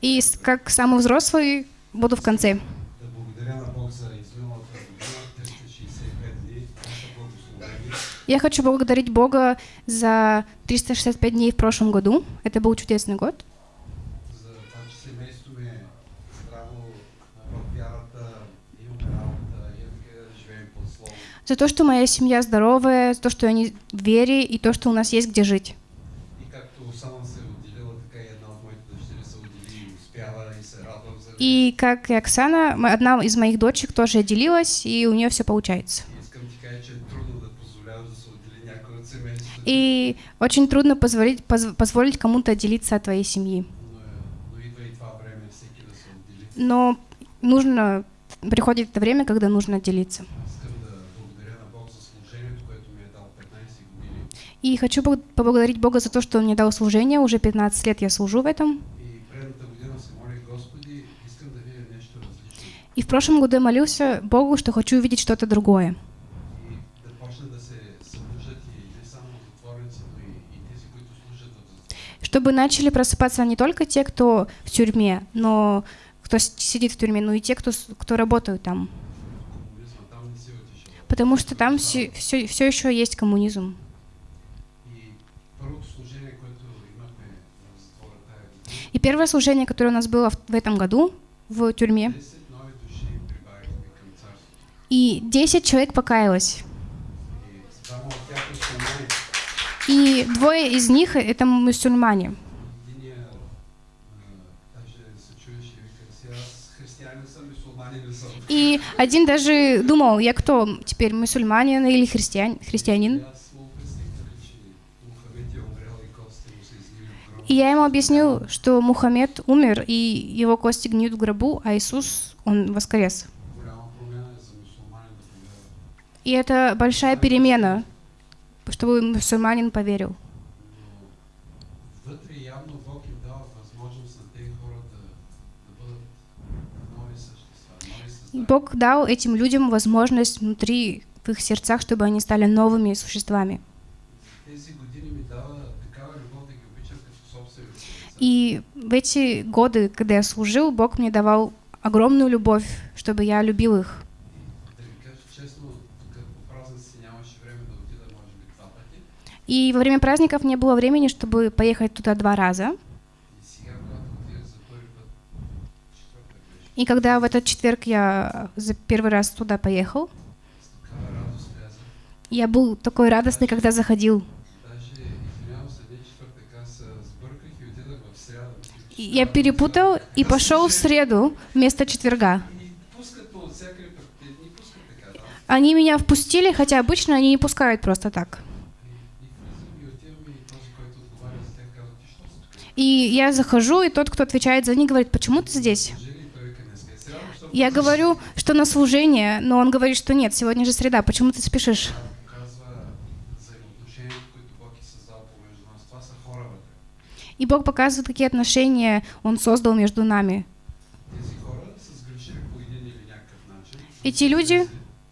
И как самый взрослый буду в конце. Да благодаря на Бог за изминалата година, 365 дни, наше благословение. Я хочу поблагодарить Бога за 365 дней в прошлом году. Это был чудесный год. За то, что моя семья здоровая, за то, что они в вере и то, что у нас есть где жить. И как и Оксана, одна из моих дочек тоже отделилась, и у нее все получается. И очень трудно позволить, поз- позволить кому-то отделиться от твоей семьи. Но, е, но нужно, приходит это время, когда нужно отделиться. Искам да благодаря на Бог за служението, което ми е дал 15 години. И хочу поблагодарить Бога за то, что Он мне дал служение. Уже 15 лет я служу в этом. И в прошлом году я молился Богу, что хочу увидеть что-то другое. Чтобы начали просыпаться не только те, кто в тюрьме, но кто сидит в тюрьме, но и те, кто, кто работают там. Потому что там все, все, все еще есть коммунизм. И первое служение, которое у нас было в, этом году в тюрьме, 10 нови души прибавихме към царството. и 10 человек покаялось. И двое из них — это мусульмане. И один даже думал, я кто теперь, мусульманин или христиан, христианин? И я ему объяснил, что Мухаммед умер, и его кости гниют в гробу, а Иисус, он воскрес. И это большая перемена, чтобы мусульманин поверил. Бог дал этим людям возможность внутри в их сердцах, чтобы они стали новыми существами. И в эти годы, когда я служил, Бог мне давал огромную любовь, чтобы я любил их. И во время праздников не было времени, чтобы поехать туда два раза. И когда в этот четверг я за первый раз туда поехал, я был такой радостный, когда заходил. Я перепутал и пошел в среду вместо четверга. Они меня впустили, хотя обычно они не пускают просто так. И, я захожу, и тот, кто отвечает за них, говорит, почему ты здесь? Я говорю, что на служение, но он говорит, что нет, сегодня же среда, почему ты спешишь? И Бог показывает, какие отношения Он создал между нами. Эти люди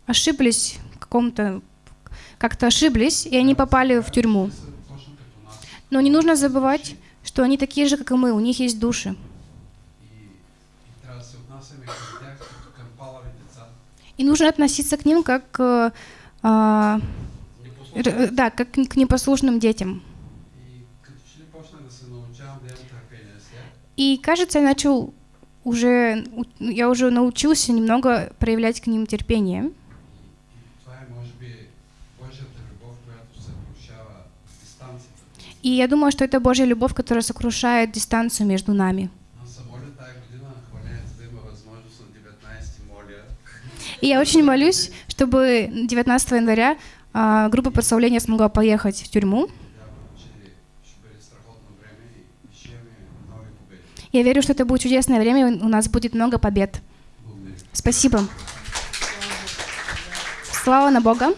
ошиблись каком-то, как-то ошиблись, и они попали в тюрьму. Но не нужно забывать, что они такие же, как и мы, у них есть души. И, нужно относиться к ним как, э, а, р- да, как к непослушным детям. И кажется, я начал уже, у- я уже научился немного проявлять к ним терпение. И, я думаю, что это Божья любовь, которая сокрушает дистанцию между нами. Аз се моля тая година на хвалението да има възможност на 19 моля И я очень молюсь, чтобы 19 января а, группа прославления смогла поехать в тюрьму. Я верю, что это будет чудесное время, и у нас будет много побед. Спасибо. Слава на Бога.